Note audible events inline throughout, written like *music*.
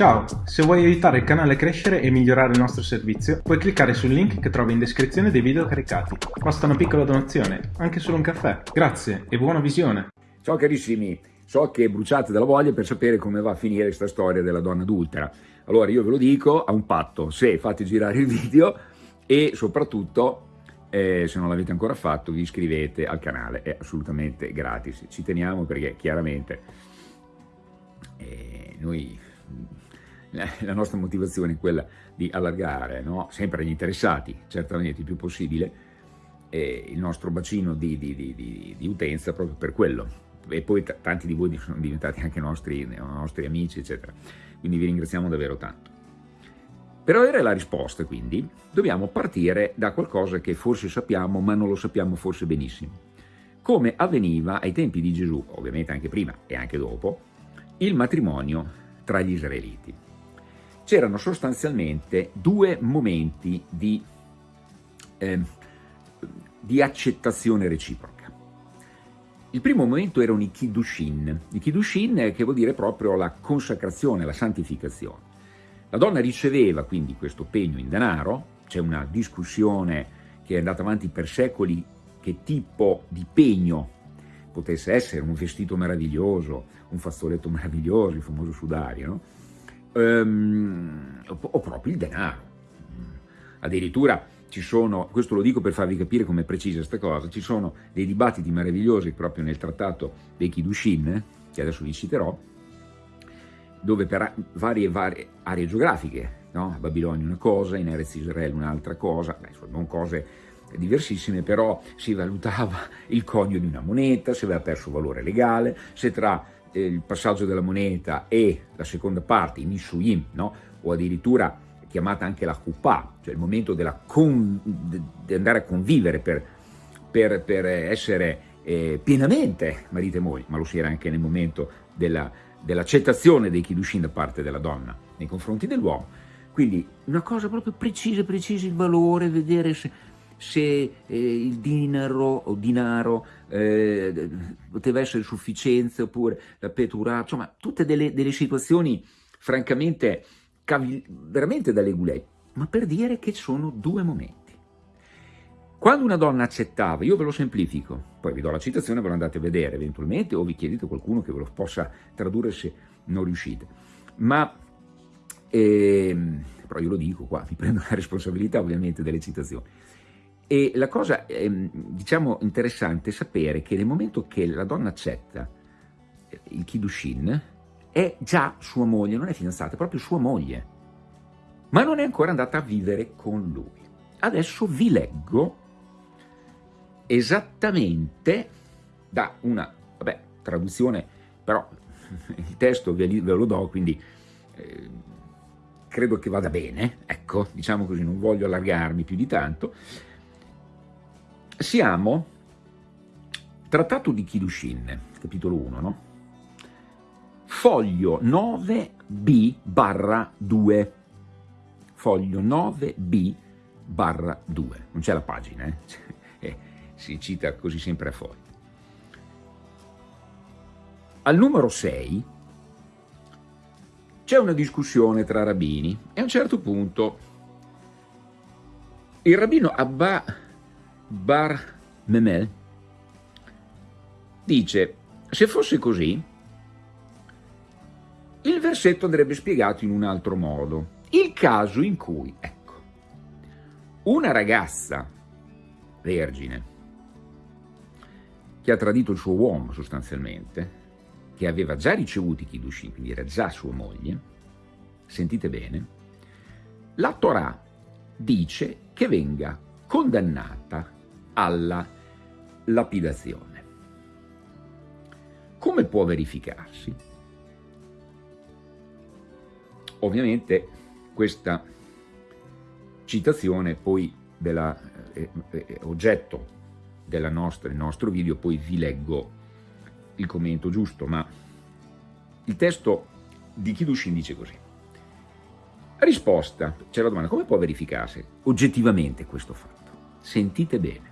Ciao, se vuoi aiutare il canale a crescere e migliorare il nostro servizio, puoi cliccare sul link che trovi in descrizione dei video caricati. Basta una piccola donazione, anche solo un caffè. Grazie e buona visione! Ciao carissimi, so che bruciate dalla voglia per sapere come va a finire questa storia della donna adultera. Allora io ve lo dico, a un patto, se fate girare il video e soprattutto eh, se non l'avete ancora fatto vi iscrivete al canale, è assolutamente gratis. Ci teniamo perché chiaramente eh, noi la nostra motivazione è quella di allargare, no? sempre agli interessati, certamente il più possibile, eh, il nostro bacino di, di, di, di, utenza proprio per quello. E poi tanti di voi sono diventati anche nostri, nostri amici, eccetera. Quindi vi ringraziamo davvero tanto. Per avere la risposta, quindi, dobbiamo partire da qualcosa che forse sappiamo, ma non lo sappiamo forse benissimo. Come avveniva ai tempi di Gesù, ovviamente anche prima e anche dopo, il matrimonio tra gli israeliti c'erano sostanzialmente due momenti di, eh, di, accettazione reciproca. Il primo momento erano i Kiddushin, i Kiddushin che vuol dire proprio la consacrazione, la santificazione. La donna riceveva quindi questo pegno in denaro, c'è una discussione che è andata avanti per secoli che tipo di pegno potesse essere, un vestito meraviglioso, un fazzoletto meraviglioso, il famoso sudario, no? Ehm, o proprio il denaro. Addirittura ci sono, questo lo dico per farvi capire come è precisa questa cosa, ci sono dei dibattiti meravigliosi proprio nel trattato dei Kiddushin, che adesso vi citerò, dove per varie, varie aree geografiche, no? a Babilonia una cosa, in Erez Israele un'altra cosa, beh, non cose diversissime, però si valutava il conio di una moneta, se aveva perso valore legale, se tra il passaggio della moneta e la seconda parte, i Nishuyim, no? o addirittura chiamata anche la Kuppah, cioè il momento di andare a convivere per, per, per essere eh, pienamente marito e moglie, ma lo si era anche nel momento dell'accettazione dell dei Kiddushin da parte della donna nei confronti dell'uomo. Quindi una cosa proprio precisa, precisa il valore, vedere se se eh, il dinaro o dinaro eh, poteva essere sufficienza oppure la petura, insomma tutte delle, delle situazioni francamente veramente da legulei, ma per dire che sono due momenti. Quando una donna accettava, io ve lo semplifico, poi vi do la citazione, ve lo andate a vedere eventualmente o vi chiedete qualcuno che ve lo possa tradurre se non riuscite, ma eh, però io lo dico qua, mi prendo la *laughs* responsabilità ovviamente delle citazioni. E la cosa, ehm, diciamo, interessante è sapere che nel momento che la donna accetta eh, il Kiddushin, è già sua moglie, non è fidanzata, è proprio sua moglie, ma non è ancora andata a vivere con lui. Adesso vi leggo esattamente da una, vabbè, traduzione, però *laughs* il testo ve, ve lo do, quindi eh, credo che vada bene, ecco, diciamo così, non voglio allargarmi più di tanto, siamo, trattato di Kiddushin, capitolo 1, no? Foglio 9b barra 2, foglio 9b barra 2, non c'è la pagina, eh? *laughs* eh? si cita così sempre a foglio. Al numero 6 c'è una discussione tra rabbini e a un certo punto il rabbino Abba Bar Memel dice, se fosse così, il versetto andrebbe spiegato in un altro modo. Il caso in cui, ecco, una ragazza vergine che ha tradito il suo uomo sostanzialmente, che aveva già ricevuto i Kiddushin, quindi era già sua moglie, sentite bene, la Torah dice che venga condannata alla lapidazione. Come può verificarsi? Ovviamente questa citazione poi dell'oggetto eh, eh, del nostro video, poi vi leggo il commento giusto, ma il testo di Kidushin dice così. Risposta, c'è la domanda, come può verificarsi oggettivamente questo fatto? Sentite bene.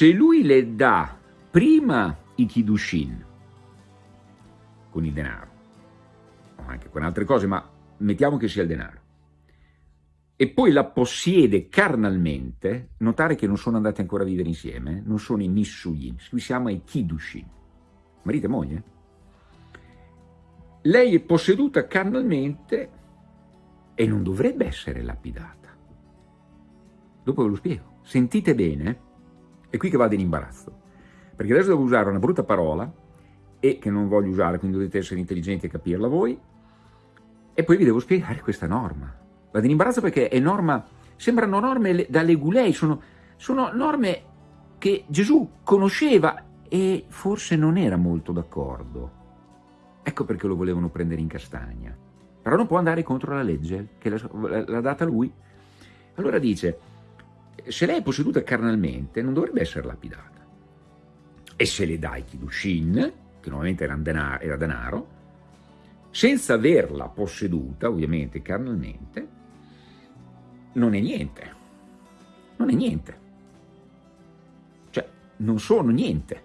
Se lui le dà prima i Kiddushin con il denaro, o anche con altre cose, ma mettiamo che sia il denaro, e poi la possiede carnalmente, notare che non sono andati ancora a vivere insieme, non sono i Nissuyim, qui siamo ai Kiddushin, marito e moglie. Lei è posseduta carnalmente e non dovrebbe essere lapidata. Dopo ve lo spiego. Sentite bene, è qui che vado in imbarazzo, perché adesso devo usare una brutta parola e che non voglio usare, quindi dovete essere intelligenti e capirla voi, e poi vi devo spiegare questa norma. Vado in imbarazzo perché è norma, sembrano norme da legulei, sono, sono norme che Gesù conosceva e forse non era molto d'accordo. Ecco perché lo volevano prendere in castagna. Però non può andare contro la legge che l'ha data lui. Allora dice, se lei è posseduta carnalmente non dovrebbe essere lapidata. E se le dai Kidushin, che normalmente era denaro, era denaro, senza averla posseduta, ovviamente carnalmente, non è niente. Non è niente. Cioè, non sono niente.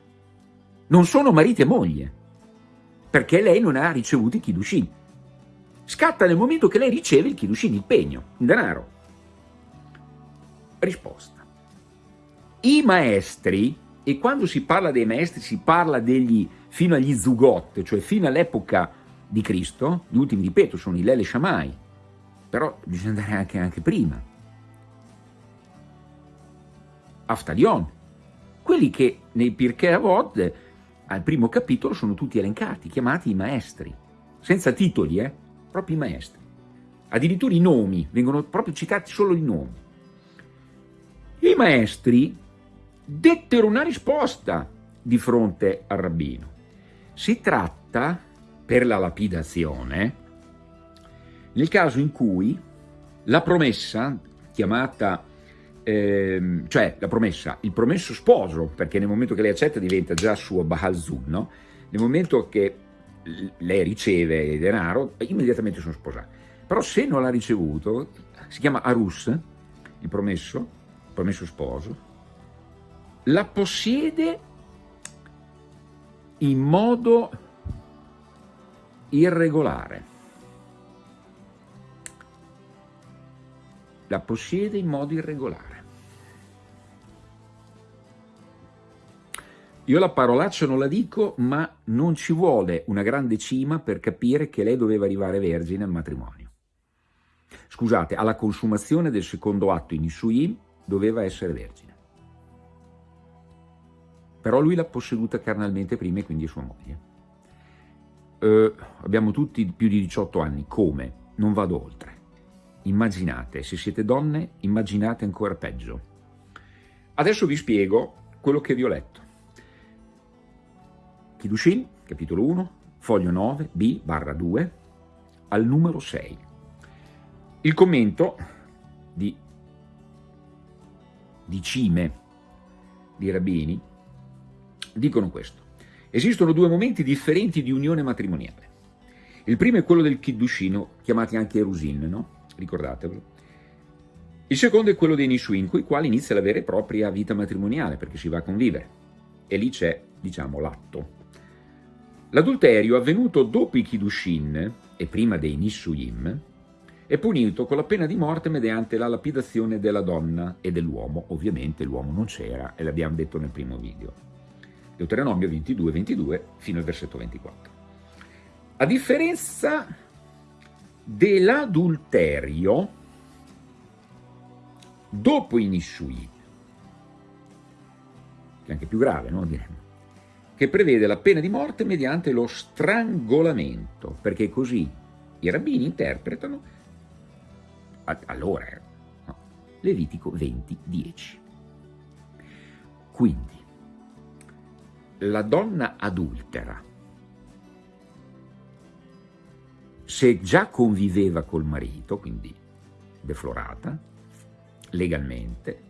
Non sono marito e moglie, perché lei non ha ricevuto i Kidushin. Scatta nel momento che lei riceve il Kidushin, il pegno, il denaro. Risposta. I maestri, e quando si parla dei maestri si parla degli fino agli Zugot, cioè fino all'epoca di Cristo, gli ultimi, ripeto, sono i Lele Shammai, però bisogna andare anche, anche prima. Aftalion, quelli che nei Pirkei Avod, al primo capitolo, sono tutti elencati, chiamati i maestri, senza titoli, eh? proprio i maestri. Addirittura i nomi, vengono proprio citati solo i nomi. I maestri dettero una risposta di fronte al rabbino. Si tratta, per la lapidazione, nel caso in cui la promessa, chiamata, eh, cioè la promessa, il promesso sposo, perché nel momento che lei accetta diventa già suo Bahal Zun, no? nel momento che lei riceve il denaro, immediatamente sono sposati. Però se non l'ha ricevuto, si chiama Arus, il promesso, promesso sposo, la possiede in modo irregolare. La possiede in modo irregolare. Io la parolaccia non la dico, ma non ci vuole una grande cima per capire che lei doveva arrivare vergine al matrimonio. Scusate, alla consumazione del secondo atto in Isuim doveva essere vergine. Però lui l'ha posseduta carnalmente prima e quindi è sua moglie. Eh, abbiamo tutti più di 18 anni, come? Non vado oltre. Immaginate, se siete donne, immaginate ancora peggio. Adesso vi spiego quello che vi ho letto. Kidushin, capitolo 1, foglio 9, B, barra 2, al numero 6. Il commento di di cime di rabbini, dicono questo. Esistono due momenti differenti di unione matrimoniale. Il primo è quello del Kiddushino, chiamati anche Erusin, no? Ricordatevelo. Il secondo è quello dei Nishuin, con i quali inizia la vera e propria vita matrimoniale, perché si va a convivere. E lì c'è, diciamo, l'atto. L'adulterio avvenuto dopo i Kiddushin e prima dei Nissuyim è punito con la pena di morte mediante la lapidazione della donna e dell'uomo. Ovviamente l'uomo non c'era e l'abbiamo detto nel primo video. Deuteronomio 22, 22 fino al versetto 24. A differenza dell'adulterio, dopo i Nishuim, che è anche più grave, no? Diremmo, che prevede la pena di morte mediante lo strangolamento, perché così i rabbini interpretano allora era, no, Levitico 20, 10. Quindi, la donna adultera, se già conviveva col marito, quindi deflorata, legalmente,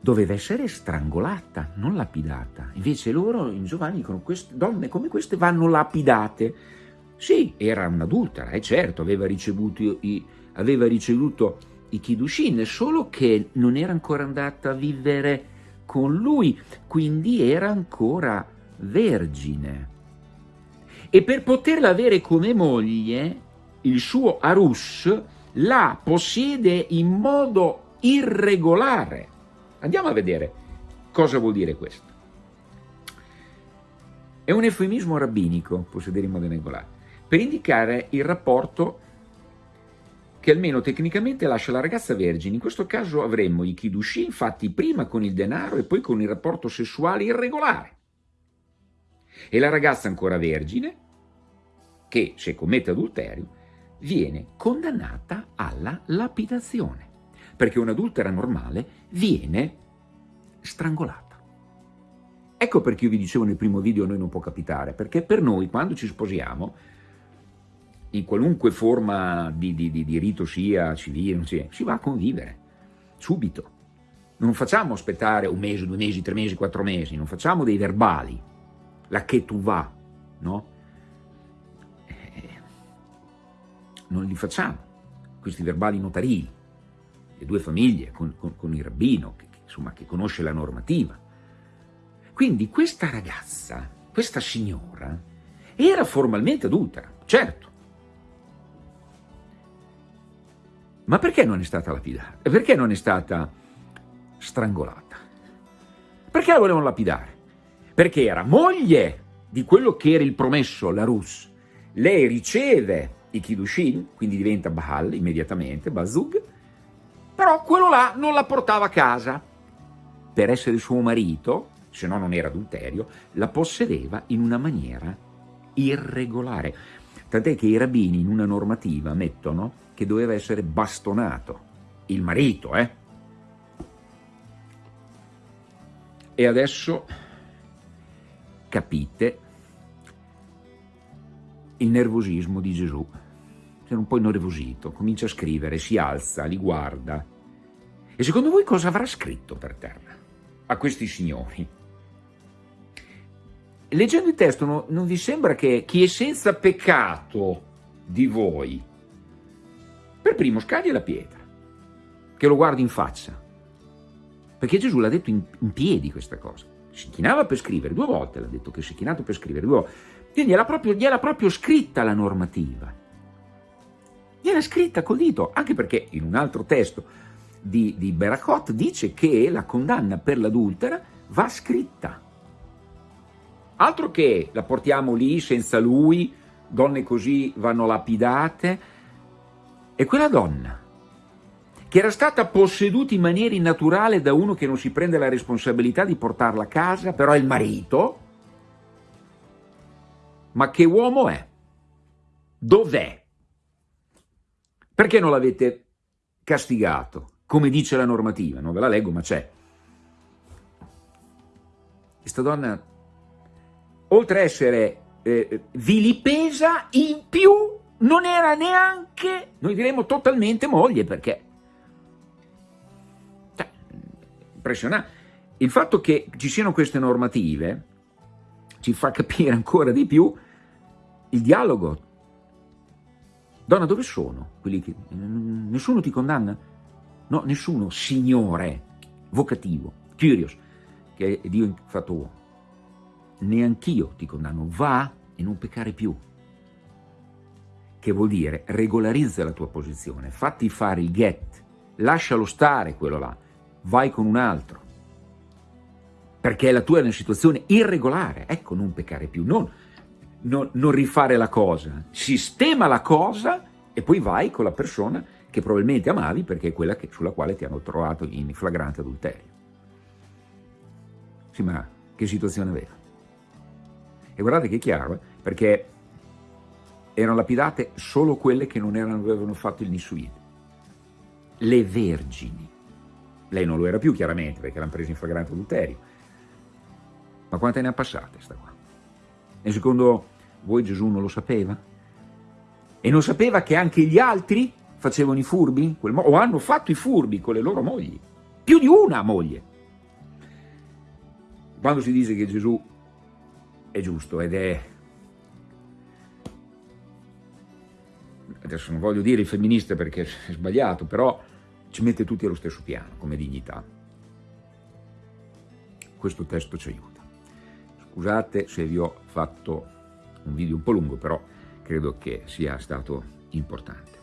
doveva essere strangolata, non lapidata. Invece loro in Giovanni dicono queste donne come queste vanno lapidate sì, era un'adultera, è certo, aveva ricevuto i, aveva ricevuto i Kidushin, solo che non era ancora andata a vivere con lui, quindi era ancora vergine. e per poterla avere come moglie, il suo Arus la possiede in modo irregolare. Andiamo a vedere cosa vuol dire questo. È un eufemismo rabbinico, possedere in modo irregolare, per indicare il rapporto che almeno tecnicamente lascia la ragazza vergine. In questo caso avremmo i Kidushin fatti prima con il denaro e poi con il rapporto sessuale irregolare. E la ragazza ancora vergine, che se commette adulterio, viene condannata alla lapidazione, perché un'adultera normale viene strangolata. Ecco perché io vi dicevo nel primo video a noi non può capitare, perché per noi quando ci sposiamo in qualunque forma di, di, di, di rito sia civile, sia, si va a convivere, subito. Non facciamo aspettare un mese, due mesi, tre mesi, quattro mesi, non facciamo dei verbali, la che tu va, no? Eh, non li facciamo, questi verbali notarili, le due famiglie con, con, con il rabbino, che, insomma, che conosce la normativa. Quindi questa ragazza, questa signora, era formalmente adultera, certo, Ma perché non è stata lapidata? Perché non è stata strangolata? Perché la volevano lapidare? Perché era moglie di quello che era il promesso, la Rus. Lei riceve i Kidushin, quindi diventa Baal immediatamente, Bazug, però quello là non la portava a casa. Per essere suo marito, se no non era adulterio, la possedeva in una maniera irregolare. Tant'è che i rabbini in una normativa mettono che doveva essere bastonato, il marito, eh? E adesso capite il nervosismo di Gesù. Era un po' innervosito, comincia a scrivere, si alza, li guarda. E secondo voi cosa avrà scritto per terra a questi signori? Leggendo il testo no, non vi sembra che chi è senza peccato di voi per primo scagli la pietra, che lo guardi in faccia. Perché Gesù l'ha detto in, in, piedi questa cosa. Si chinava per scrivere, due volte l'ha detto che si è chinato per scrivere, due volte. Quindi gliela proprio, gliela proprio scritta la normativa. Gliela scritta col dito, anche perché in un altro testo di, di Berachot dice che la condanna per l'adultera va scritta. Altro che la portiamo lì senza lui, donne così vanno lapidate, e quella donna, che era stata posseduta in maniera innaturale da uno che non si prende la responsabilità di portarla a casa, però è il marito, ma che uomo è? Dov'è? Perché non l'avete castigato? Come dice la normativa, non ve la leggo, ma c'è. Questa donna, oltre a essere eh, vilipesa, in più non era neanche, noi diremmo totalmente moglie, perché... Cioè, impressionante. Il fatto che ci siano queste normative ci fa capire ancora di più il dialogo. Donna, dove sono? Quelli che... Nessuno ti condanna? No, nessuno, signore, vocativo, curious, che Dio fatto uomo. Neanch'io ti condanno, va e non peccare più che vuol dire regolarizza la tua posizione, fatti fare il get, lascialo stare quello là, vai con un altro, perché la tua è una situazione irregolare, ecco non peccare più, non, non, non rifare la cosa, sistema la cosa e poi vai con la persona che probabilmente amavi perché è quella che, sulla quale ti hanno trovato in flagrante adulterio. Sì, ma che situazione aveva? E guardate che è chiaro, eh? perché erano lapidate solo quelle che non erano, avevano fatto il Nisuid. Le vergini. Lei non lo era più chiaramente perché l'hanno preso in flagrante adulterio. Ma quante ne ha passate sta qua? E secondo voi Gesù non lo sapeva? E non sapeva che anche gli altri facevano i furbi? o hanno fatto i furbi con le loro mogli? Più di una moglie. Quando si dice che Gesù è giusto ed è adesso non voglio dire il femminista perché è sbagliato, però ci mette tutti allo stesso piano come dignità. Questo testo ci aiuta. Scusate se vi ho fatto un video un po' lungo, però credo che sia stato importante.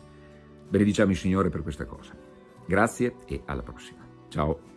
Benediciamo il Signore per questa cosa. Grazie e alla prossima. Ciao.